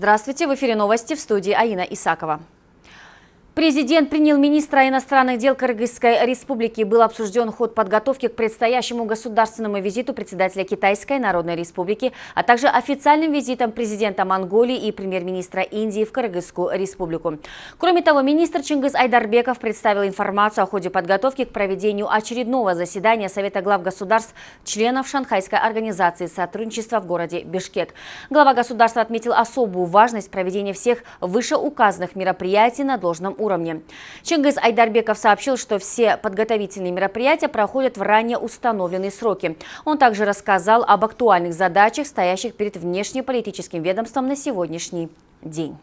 Здравствуйте, в эфире новости в студии Аина Исакова. Президент принял министра иностранных дел Кыргызской республики. Был обсужден ход подготовки к предстоящему государственному визиту председателя Китайской Народной Республики, а также официальным визитом президента Монголии и премьер-министра Индии в Кыргызскую республику. Кроме того, министр Чингис Айдарбеков представил информацию о ходе подготовки к проведению очередного заседания Совета глав государств членов Шанхайской организации сотрудничества в городе Бишкек. Глава государства отметил особую важность проведения всех вышеуказанных мероприятий на должном уровне уровне. Чингис Айдарбеков сообщил, что все подготовительные мероприятия проходят в ранее установленные сроки. Он также рассказал об актуальных задачах, стоящих перед внешнеполитическим ведомством на сегодняшний день.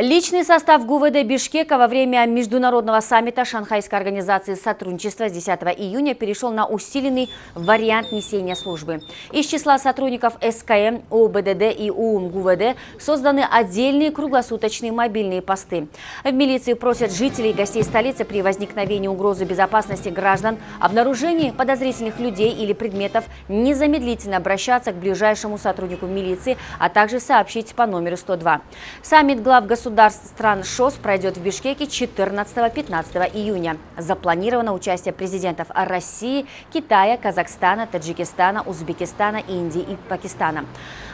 Личный состав ГУВД Бишкека во время международного саммита Шанхайской организации сотрудничества с 10 июня перешел на усиленный вариант несения службы. Из числа сотрудников СКМ, ОБДД и УУМ ГУВД созданы отдельные круглосуточные мобильные посты. В милиции просят жителей и гостей столицы при возникновении угрозы безопасности граждан, обнаружении подозрительных людей или предметов незамедлительно обращаться к ближайшему сотруднику милиции, а также сообщить по номеру 102. Саммит глав государства государств стран ШОС пройдет в Бишкеке 14-15 июня. Запланировано участие президентов России, Китая, Казахстана, Таджикистана, Узбекистана, Индии и Пакистана.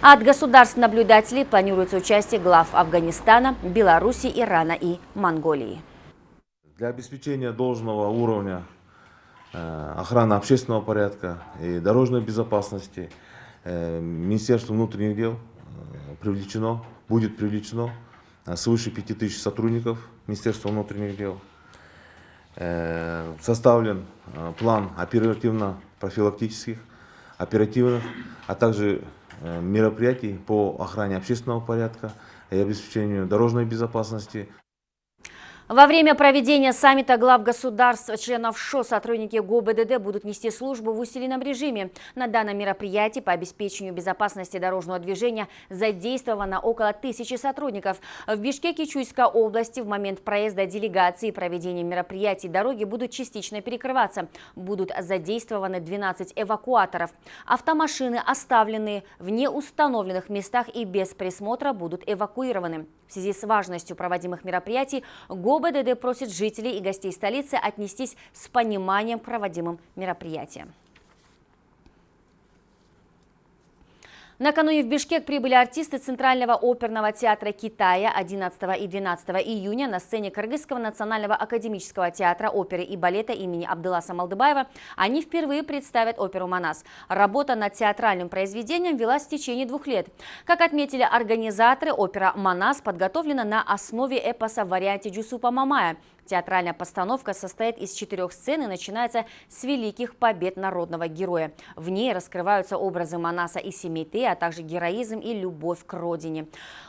От государств-наблюдателей планируется участие глав Афганистана, Беларуси, Ирана и Монголии. Для обеспечения должного уровня э, охраны общественного порядка и дорожной безопасности э, Министерство внутренних дел э, привлечено, будет привлечено свыше 5000 сотрудников Министерства внутренних дел. Э, составлен э, план оперативно-профилактических, оперативных, а также мероприятий по охране общественного порядка и обеспечению дорожной безопасности. Во время проведения саммита глав государств, членов ШО, сотрудники ГУБДД будут нести службу в усиленном режиме. На данном мероприятии по обеспечению безопасности дорожного движения задействовано около тысячи сотрудников. В Бишкеке Чуйской области в момент проезда делегации и проведения мероприятий дороги будут частично перекрываться. Будут задействованы 12 эвакуаторов. Автомашины, оставленные в неустановленных местах и без присмотра, будут эвакуированы. В связи с важностью проводимых мероприятий ГОБДД просит жителей и гостей столицы отнестись с пониманием к проводимым мероприятиям. Накануне в Бишкек прибыли артисты Центрального оперного театра Китая 11 и 12 июня на сцене Кыргызского национального академического театра оперы и балета имени Абдуласа Малдыбаева. Они впервые представят оперу «Манас». Работа над театральным произведением велась в течение двух лет. Как отметили организаторы, опера «Манас» подготовлена на основе эпоса в варианте Джусупа Мамая – Театральная постановка состоит из четырех сцен и начинается с великих побед народного героя. В ней раскрываются образы Манаса и Семейты, а также героизм и любовь к родине.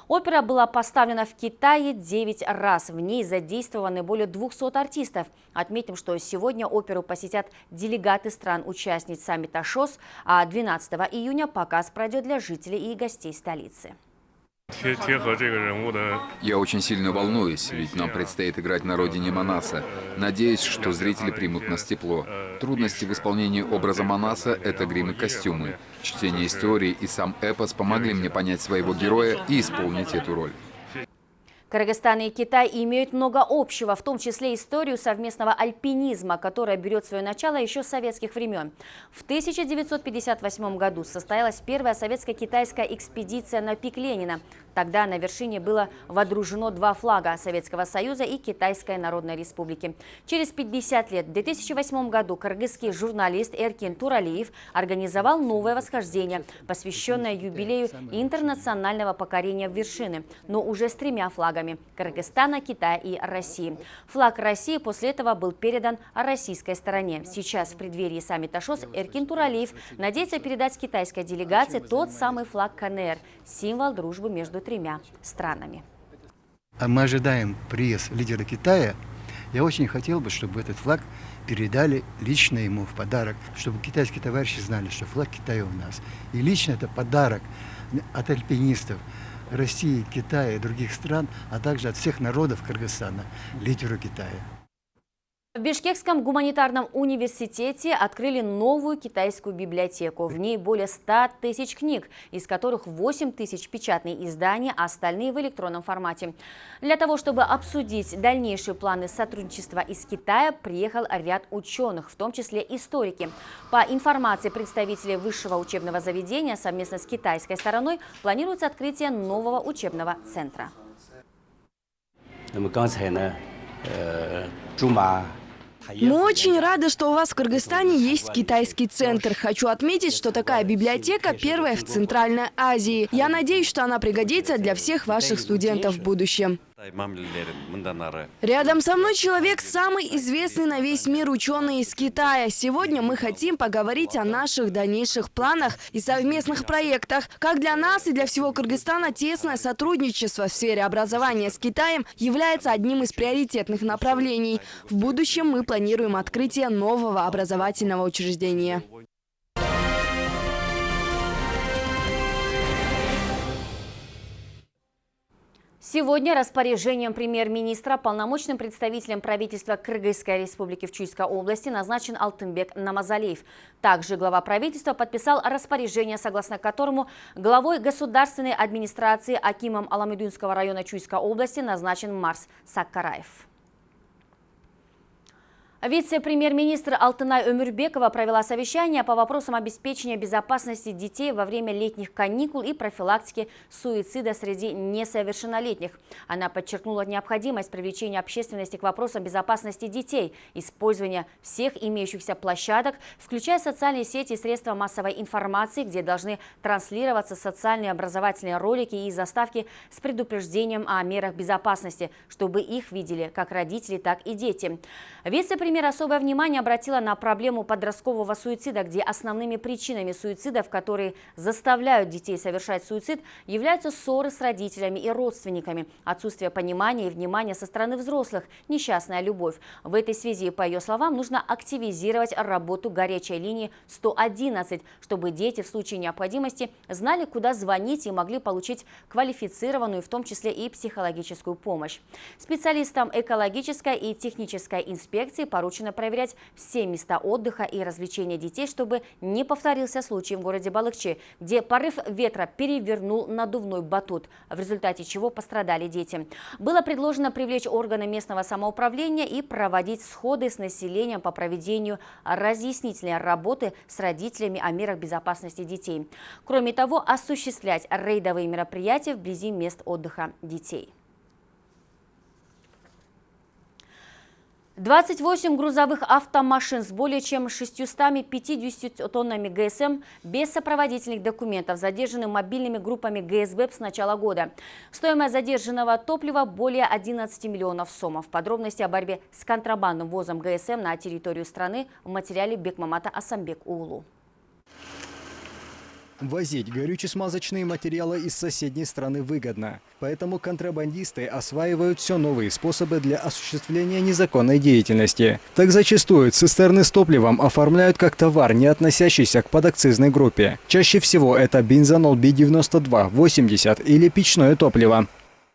Опера была поставлена в Китае 9 раз. В ней задействованы более 200 артистов. Отметим, что сегодня оперу посетят делегаты стран-участниц саммита ШОС, а 12 июня показ пройдет для жителей и гостей столицы. Я очень сильно волнуюсь, ведь нам предстоит играть на родине Манаса. Надеюсь, что зрители примут нас тепло. Трудности в исполнении образа Манаса — это грим и костюмы. Чтение истории и сам эпос помогли мне понять своего героя и исполнить эту роль. Кыргызстан и Китай имеют много общего, в том числе историю совместного альпинизма, которая берет свое начало еще с советских времен. В 1958 году состоялась первая советско-китайская экспедиция на пик Ленина. Тогда на вершине было водружено два флага Советского Союза и Китайской Народной Республики. Через 50 лет, в 2008 году, кыргызский журналист Эркин Туралиев организовал новое восхождение, посвященное юбилею интернационального покорения вершины, но уже с тремя флагами – Кыргызстана, Китая и России. Флаг России после этого был передан российской стороне. Сейчас в преддверии саммита ШОС Эркин Туралиев надеется передать китайской делегации тот самый флаг КНР – символ дружбы между тремя странами. А мы ожидаем приезд лидера Китая. Я очень хотел бы, чтобы этот флаг передали лично ему в подарок, чтобы китайские товарищи знали, что флаг Китая у нас. И лично это подарок от альпинистов России, Китая и других стран, а также от всех народов Кыргызстана лидеру Китая. В Бишкекском гуманитарном университете открыли новую китайскую библиотеку. В ней более 100 тысяч книг, из которых 8 тысяч печатные издания, а остальные в электронном формате. Для того, чтобы обсудить дальнейшие планы сотрудничества из Китая, приехал ряд ученых, в том числе историки. По информации представителей высшего учебного заведения, совместно с китайской стороной планируется открытие нового учебного центра. 那么刚才呢，呃，驻马 мы очень рады, что у вас в Кыргызстане есть китайский центр. Хочу отметить, что такая библиотека первая в Центральной Азии. Я надеюсь, что она пригодится для всех ваших студентов в будущем. Рядом со мной человек самый известный на весь мир ученый из Китая. Сегодня мы хотим поговорить о наших дальнейших планах и совместных проектах. Как для нас и для всего Кыргызстана тесное сотрудничество в сфере образования с Китаем является одним из приоритетных направлений. В будущем мы планируем открытие нового образовательного учреждения. Сегодня распоряжением премьер-министра полномочным представителем правительства Кыргызской республики в Чуйской области назначен Алтынбек Намазалиев. Также глава правительства подписал распоряжение, согласно которому главой государственной администрации Акимом Аламедунского района Чуйской области назначен Марс Саккараев. Вице-премьер-министр Алтынай Өмюрбекова провела совещание по вопросам обеспечения безопасности детей во время летних каникул и профилактики суицида среди несовершеннолетних. Она подчеркнула необходимость привлечения общественности к вопросам безопасности детей, использования всех имеющихся площадок, включая социальные сети и средства массовой информации, где должны транслироваться социальные образовательные ролики и заставки с предупреждением о мерах безопасности, чтобы их видели как родители, так и дети. Вице-премьер Например, особое внимание обратила на проблему подросткового суицида, где основными причинами суицидов, которые заставляют детей совершать суицид, являются ссоры с родителями и родственниками, отсутствие понимания и внимания со стороны взрослых, несчастная любовь. В этой связи, по ее словам, нужно активизировать работу горячей линии 111, чтобы дети в случае необходимости знали, куда звонить и могли получить квалифицированную, в том числе и психологическую помощь. Специалистам экологической и технической инспекции поручено поручено проверять все места отдыха и развлечения детей, чтобы не повторился случай в городе Балыкчи, где порыв ветра перевернул надувной батут, в результате чего пострадали дети. Было предложено привлечь органы местного самоуправления и проводить сходы с населением по проведению разъяснительной работы с родителями о мерах безопасности детей. Кроме того, осуществлять рейдовые мероприятия вблизи мест отдыха детей. 28 грузовых автомашин с более чем 650 тоннами ГСМ без сопроводительных документов задержаны мобильными группами ГСБ с начала года. Стоимость задержанного топлива более 11 миллионов сомов. Подробности о борьбе с контрабандным ввозом ГСМ на территорию страны в материале Бекмамата Асамбек Улу. Возить горюче-смазочные материалы из соседней страны выгодно. Поэтому контрабандисты осваивают все новые способы для осуществления незаконной деятельности. Так зачастую цистерны с топливом оформляют как товар, не относящийся к подакцизной группе. Чаще всего это бензонол B92, 80 или печное топливо.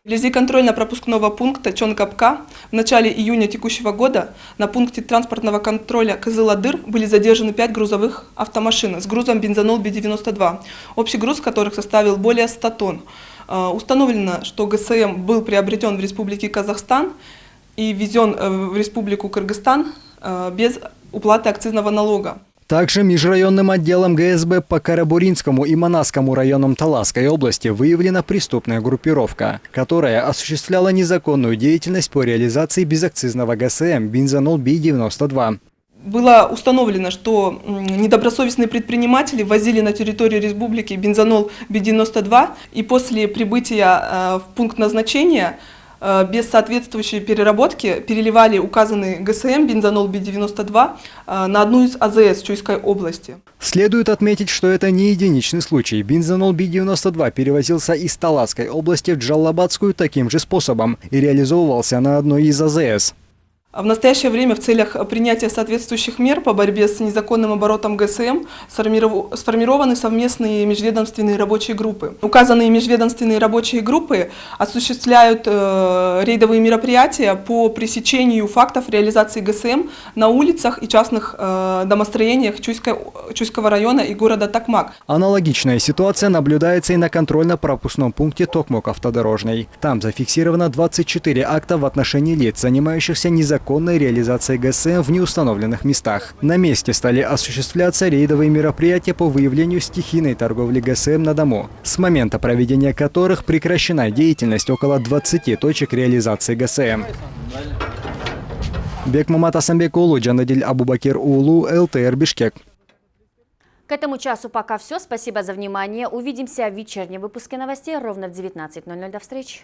Вблизи контрольно-пропускного пункта Чонкапка в начале июня текущего года на пункте транспортного контроля Кызыладыр были задержаны 5 грузовых автомашин с грузом бензонол Би-92, общий груз которых составил более 100 тонн. А, установлено, что ГСМ был приобретен в Республике Казахстан и ввезен э, в Республику Кыргызстан э, без уплаты акцизного налога. Также межрайонным отделом ГСБ по Карабуринскому и Манасскому районам Таласской области выявлена преступная группировка, которая осуществляла незаконную деятельность по реализации безакцизного ГСМ бензонол Би-92 было установлено, что недобросовестные предприниматели возили на территорию республики бензонол Би-92 и после прибытия э, в пункт назначения без соответствующей переработки переливали указанный ГСМ бензонол Би-92 э, на одну из АЗС Чуйской области. Следует отметить, что это не единичный случай. Бензонол Би-92 перевозился из Таласской области в Джаллабадскую таким же способом и реализовывался на одной из АЗС. В настоящее время в целях принятия соответствующих мер по борьбе с незаконным оборотом ГСМ сформиров- сформированы совместные межведомственные рабочие группы. Указанные межведомственные рабочие группы осуществляют э, рейдовые мероприятия по пресечению фактов реализации ГСМ на улицах и частных э, домостроениях Чуйского района и города Токмак. Аналогичная ситуация наблюдается и на контрольно-пропускном пункте Токмок автодорожный. Там зафиксировано 24 акта в отношении лиц, занимающихся незаконной реализацией ГСМ в неустановленных местах. На месте стали осуществляться рейдовые мероприятия по выявлению стихийной торговли ГСМ на дому, с момента проведения которых прекращена деятельность около 20 точек реализации ГСМ. Бекмамат Асамбек Улу, Джанадиль Абубакир Улу, ЛТР Бишкек. К этому часу пока все. Спасибо за внимание. Увидимся в вечернем выпуске новостей ровно в 19.00. До встречи.